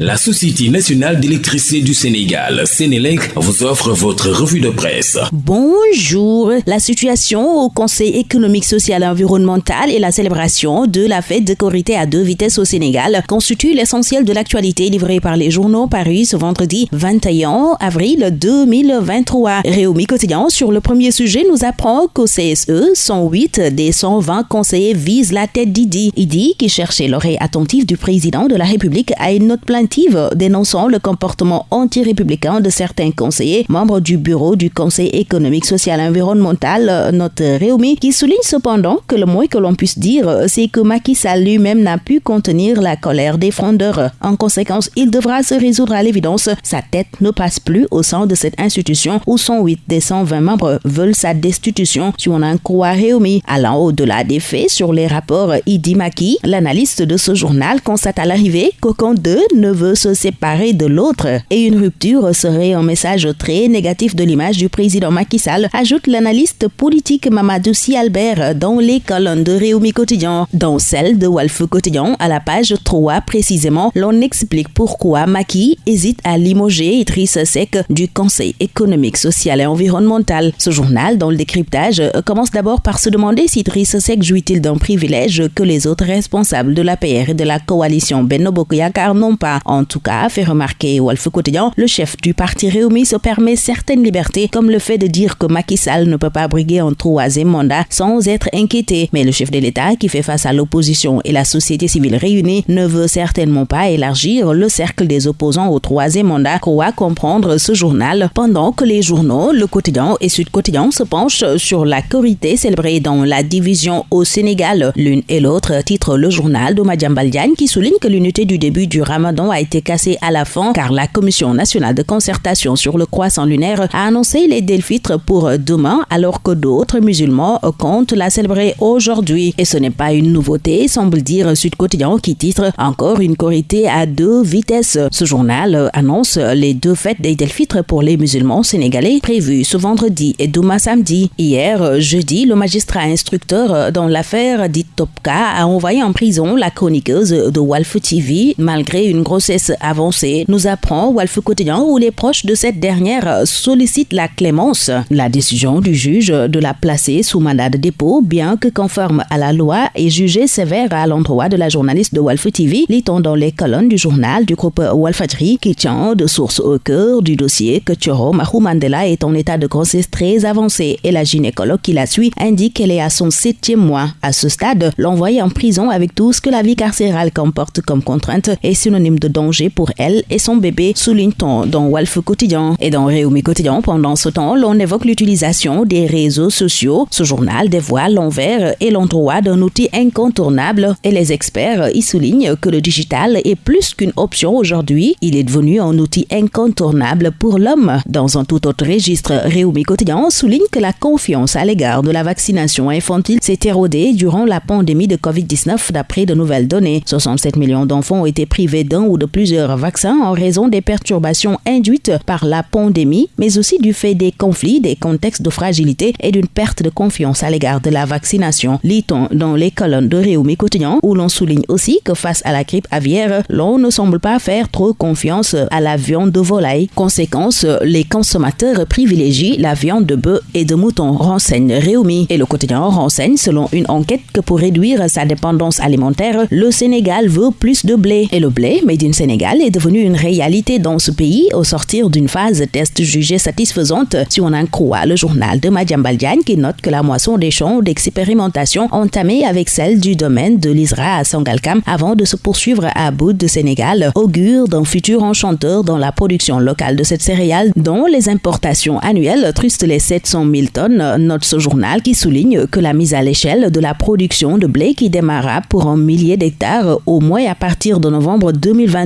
La Société nationale d'électricité du Sénégal, Sénélec, vous offre votre revue de presse. Bonjour. La situation au Conseil économique, social et environnemental et la célébration de la fête de Corité à deux vitesses au Sénégal constituent l'essentiel de l'actualité livrée par les journaux parus ce vendredi 21 avril 2023. Réumi Quotidien, sur le premier sujet, nous apprend qu'au CSE, 108 des 120 conseillers visent la tête d'Idi. Idi, qui cherchait l'oreille attentive du président de la République, a une note plainte dénonçant le comportement anti-républicain de certains conseillers, membres du bureau du Conseil économique, social et environnemental, notre Réumi, qui souligne cependant que le moins que l'on puisse dire, c'est que Macky Sall lui-même n'a pu contenir la colère des frondeurs. En conséquence, il devra se résoudre à l'évidence. Sa tête ne passe plus au sein de cette institution où 108 des 120 membres veulent sa destitution, si on en croit Réumi. Allant au-delà des faits sur les rapports Idi Maki, l'analyste de ce journal constate à l'arrivée qu'aucun d'eux ne veut se séparer de l'autre et une rupture serait un message très négatif de l'image du président Macky Sall, ajoute l'analyste politique Mamadou Si Albert dans les colonnes de Réumi Quotidien. Dans celle de Wolf Quotidien, à la page 3 précisément, l'on explique pourquoi Macky hésite à limoger Idriss Seck du Conseil économique, social et environnemental. Ce journal, dans le décryptage, commence d'abord par se demander si Idriss Seck jouit-il d'un privilège que les autres responsables de l'APR et de la coalition Benno Bokoyakar n'ont pas. En tout cas, fait remarquer Wolf Quotidien, le chef du parti Réumi se permet certaines libertés, comme le fait de dire que Macky Sall ne peut pas briguer un troisième mandat sans être inquiété. Mais le chef de l'État, qui fait face à l'opposition et la société civile réunie, ne veut certainement pas élargir le cercle des opposants au troisième mandat, croit comprendre ce journal, pendant que les journaux, Le Quotidien et Sud Quotidien se penchent sur la corité célébrée dans la division au Sénégal. L'une et l'autre titre le journal de Baldiane qui souligne que l'unité du début du ramadan été cassé à la fin car la Commission nationale de concertation sur le croissant lunaire a annoncé les Delphitres pour demain alors que d'autres musulmans comptent la célébrer aujourd'hui. Et ce n'est pas une nouveauté, semble dire Sud Quotidien qui titre encore une corité à deux vitesses. Ce journal annonce les deux fêtes des Delphitres pour les musulmans sénégalais prévues ce vendredi et demain samedi. Hier, jeudi, le magistrat instructeur dans l'affaire dite Topka a envoyé en prison la chroniqueuse de Wolf TV malgré une grosse avancée nous apprend Wolf Quotidien où les proches de cette dernière sollicitent la clémence. La décision du juge de la placer sous mandat de dépôt, bien que conforme à la loi, est jugée sévère à l'endroit de la journaliste de Wolf TV, lit-on dans les colonnes du journal du groupe Wolfadri, qui tient de source au cœur du dossier que Choro Mahou Mandela est en état de grossesse très avancé et la gynécologue qui la suit indique qu'elle est à son septième mois. À ce stade, l'envoyer en prison avec tout ce que la vie carcérale comporte comme contrainte est synonyme de danger pour elle et son bébé, souligne-t-on dans Wolf Quotidien. Et dans Réumi Quotidien, pendant ce temps, l'on évoque l'utilisation des réseaux sociaux. Ce journal dévoile l'envers et l'endroit d'un outil incontournable et les experts y soulignent que le digital est plus qu'une option aujourd'hui. Il est devenu un outil incontournable pour l'homme. Dans un tout autre registre, Réumi Quotidien souligne que la confiance à l'égard de la vaccination infantile s'est érodée durant la pandémie de COVID-19 d'après de nouvelles données. 67 millions d'enfants ont été privés d'un ou de plusieurs vaccins en raison des perturbations induites par la pandémie, mais aussi du fait des conflits, des contextes de fragilité et d'une perte de confiance à l'égard de la vaccination. Lit-on dans les colonnes de Réumi Quotidien où l'on souligne aussi que face à la grippe aviaire, l'on ne semble pas faire trop confiance à la viande de volaille. Conséquence, les consommateurs privilégient la viande de bœuf et de mouton, renseigne Réumi. Et le quotidien renseigne selon une enquête que pour réduire sa dépendance alimentaire, le Sénégal veut plus de blé. Et le blé, Made Sénégal, est devenu une réalité dans ce pays au sortir d'une phase test jugée satisfaisante. Si on en croit le journal de Madjambaldian qui note que la moisson des champs d'expérimentation entamée avec celle du domaine de l'Isra à Sangalkam avant de se poursuivre à Bout de Sénégal augure d'un futur enchanteur dans la production locale de cette céréale dont les importations annuelles trustent les 700 000 tonnes, note ce journal qui souligne que la mise à l'échelle de la production de blé qui démarra pour un millier d'hectares au moins à partir de novembre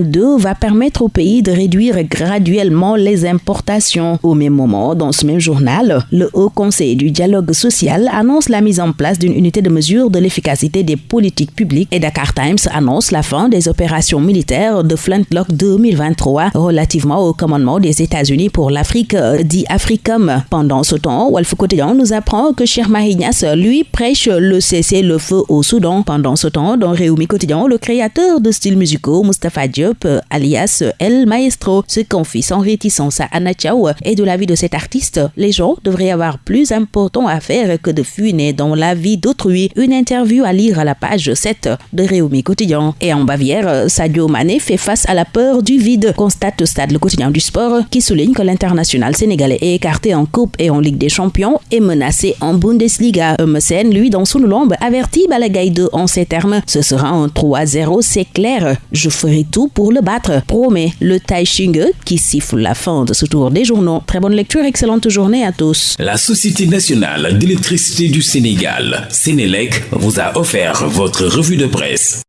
2022 va permettre au pays de réduire graduellement les importations. Au même moment, dans ce même journal, le Haut Conseil du dialogue social annonce la mise en place d'une unité de mesure de l'efficacité des politiques publiques et Dakar Times annonce la fin des opérations militaires de Flintlock 2023 relativement au commandement des États-Unis pour l'Afrique, dit Africom. Pendant ce temps, Wolf Quotidien nous apprend que Cher Mahignas, lui, prêche le cessez-le-feu au Soudan. Pendant ce temps, dans Réumi Quotidien, le créateur de styles musicaux, Mustafa Diop, Diop, alias El Maestro, se confie sans réticence à Anna et de la vie de cet artiste, les gens devraient avoir plus important à faire que de funer dans la vie d'autrui. Une interview à lire à la page 7 de Réumi Quotidien. Et en Bavière, Sadio Mané fait face à la peur du vide, constate stade le quotidien du sport, qui souligne que l'international sénégalais est écarté en Coupe et en Ligue des Champions et menacé en Bundesliga. Emerson, lui, dans son lombe, avertit Balagaï 2 en ces termes. Ce sera un 3-0, c'est clair. Je ferai tout pour le battre. Promet le Taïching qui siffle la fin de ce tour des journaux. Très bonne lecture, excellente journée à tous. La Société nationale d'électricité du Sénégal, Sénélec, vous a offert votre revue de presse.